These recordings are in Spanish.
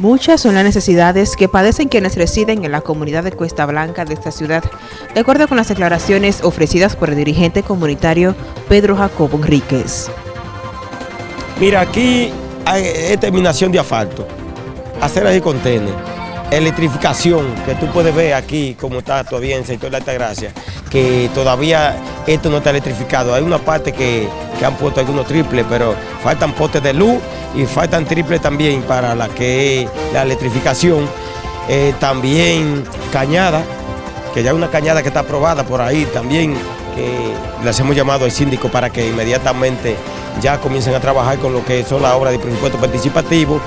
Muchas son las necesidades que padecen quienes residen en la comunidad de Cuesta Blanca de esta ciudad, de acuerdo con las declaraciones ofrecidas por el dirigente comunitario Pedro Jacobo Enríquez. Mira, aquí hay terminación de asfalto, aceras y contenes, electrificación, que tú puedes ver aquí como está todavía en el sector de Altagracia, que todavía esto no está electrificado. Hay una parte que, que han puesto algunos triples, pero faltan postes de luz y faltan triples también para la que la electrificación. Eh, también cañada, que ya una cañada que está aprobada por ahí también, que les hemos llamado al síndico para que inmediatamente ya comiencen a trabajar con lo que son las obras de presupuesto participativo.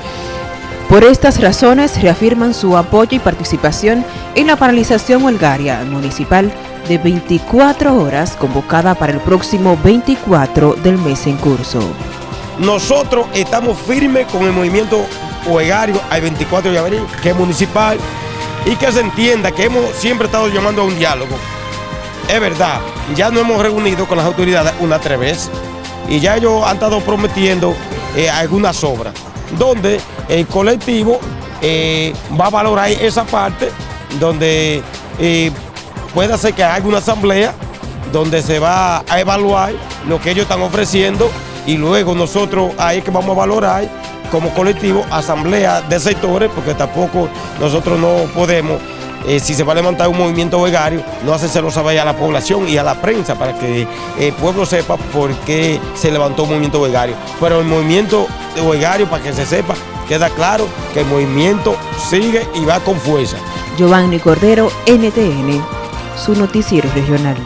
Por estas razones reafirman su apoyo y participación en la paralización huelgaria municipal de 24 horas convocada para el próximo 24 del mes en curso. Nosotros estamos firmes con el movimiento huelgario al 24 de abril, que es municipal, y que se entienda que hemos siempre estado llamando a un diálogo. Es verdad, ya nos hemos reunido con las autoridades una tres veces y ya ellos han estado prometiendo eh, algunas obras, donde el colectivo eh, va a valorar esa parte, donde eh, puede ser que haya una asamblea, donde se va a evaluar lo que ellos están ofreciendo y luego nosotros ahí que vamos a valorar como colectivo asamblea de sectores, porque tampoco nosotros no podemos, eh, si se va a levantar un movimiento vegario, no hacérselo saber a la población y a la prensa para que el pueblo sepa por qué se levantó un movimiento vegario. Pero el movimiento vegario, para que se sepa, queda claro que el movimiento sigue y va con fuerza. Giovanni Cordero, NTN, su noticiero regional.